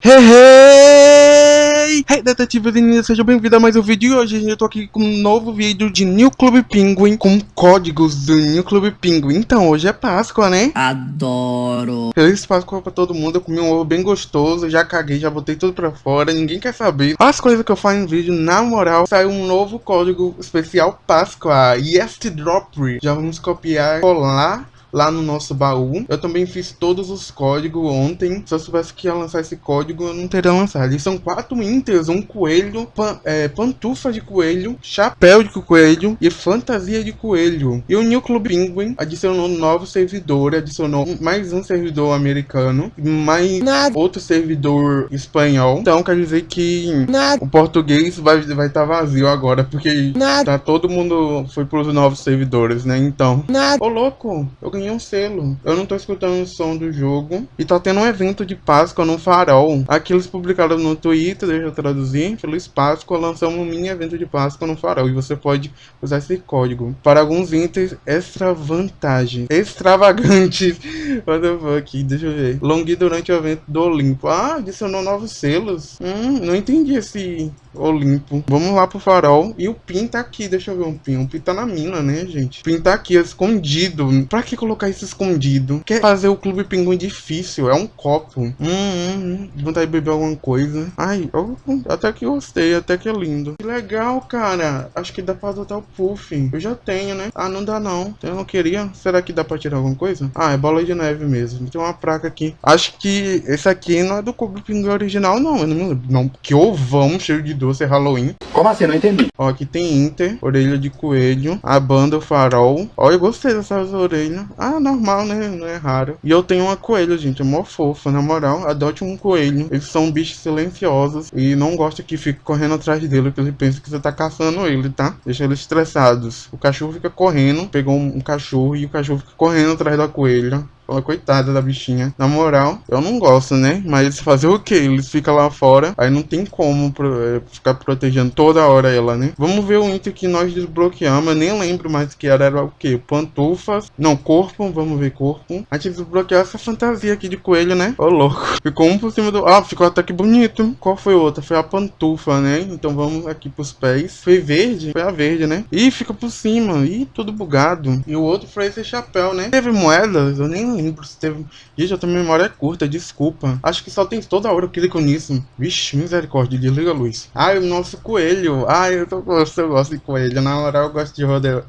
Hey, hey! Hey, detetives e ninjas, sejam bem-vindos a mais um vídeo. E hoje eu tô aqui com um novo vídeo de New Club Penguin com códigos do New Club Penguin. Então, hoje é Páscoa, né? Adoro. Feliz Páscoa pra todo mundo. Eu comi um ovo bem gostoso, já caguei, já botei tudo pra fora. Ninguém quer saber. As coisas que eu faço em vídeo, na moral, saiu um novo código especial Páscoa. Yes Drop. Já vamos copiar, colar lá no nosso baú. Eu também fiz todos os códigos ontem. Se eu soubesse que ia lançar esse código, eu não teria lançado. E são quatro inters, um coelho, pan, é, pantufa de coelho, chapéu de coelho e fantasia de coelho. E o New Club Penguin adicionou um novo servidor, adicionou mais um servidor americano, mais Nada. outro servidor espanhol. Então quer dizer que Nada. o português vai estar vai tá vazio agora, porque Nada. tá todo mundo foi pros novos servidores, né? Então, Nada. ô louco, eu um selo. Eu não tô escutando o som do jogo. E tá tendo um evento de Páscoa no Farol. Aqui eles publicaram no Twitter, deixa eu traduzir. Feliz Páscoa, lançamos um mini evento de Páscoa no Farol. E você pode usar esse código para alguns itens extra vantagens. Extravagantes. What the fuck? Deixa eu ver. Longui durante o evento do Olimpo. Ah, adicionou novos selos. Hum, não entendi esse Olimpo. Vamos lá pro farol. E o Pin tá aqui. Deixa eu ver um Pin. O Pin tá na mina, né, gente? O Pin tá aqui, escondido. Pra que colocar isso escondido? Quer fazer o Clube Pinguim difícil? É um copo. Hum, hum, hum. Vontade de beber alguma coisa. Ai, eu, até que gostei. Até que é lindo. Que legal, cara. Acho que dá pra adotar o Puff. Eu já tenho, né? Ah, não dá não. Eu não queria. Será que dá pra tirar alguma coisa? Ah, é bola de neve mesmo. Tem uma placa aqui. Acho que esse aqui não é do Clube Pinguim original, não. Eu não me lembro. Não, que ovão cheio de doce Halloween. Como assim? Não entendi. Ó, aqui tem Inter, orelha de coelho, a banda o farol. Ó, eu gostei dessas orelhas. Ah, normal, né? Não é raro. E eu tenho uma coelha, gente, é mó fofa, na moral. Adote um coelho. Eles são bichos silenciosos e não gosta que fique correndo atrás dele, porque ele pensa que você tá caçando ele, tá? Deixa eles estressados. O cachorro fica correndo, pegou um, cachorro e o cachorro fica correndo atrás da coelha. Fala, coitada da bichinha. Na moral, eu não gosto, né? Mas fazer o que? Eles ficam lá fora, aí não tem como pro, é, ficar protegendo toda hora ela, né? Vamos ver o item que nós desbloqueamos. Eu nem lembro mais que era, era o que? Pantufas. Não, corpo. Vamos ver corpo. A gente desbloqueou essa fantasia aqui de coelho, né? Ô, louco. Ficou um por cima do... Ah, ficou até que bonito. Qual foi outra? Foi a pantufa, né? Então vamos aqui pros pés. Foi verde? Foi a verde, né? Ih, fica por cima. Ih, tudo bugado. E o outro foi esse chapéu, né? Teve moedas? Eu nem lembro se teve... Gente, eu tenho memória curta, desculpa. Acho que só tem toda hora eu clico nisso. Vixe, misericórdia, desliga a luz. Ai, o nosso coelho. Ai, eu, tô, eu gosto de coelho. Na hora eu gosto de roder...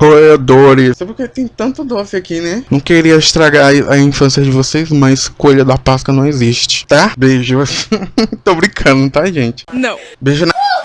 roedores. Sabe porque tem tanto doce aqui, né? Não queria estragar a infância de vocês, mas coelho da Páscoa não existe, tá? Beijo. tô brincando, tá, gente? Não. Beijo na...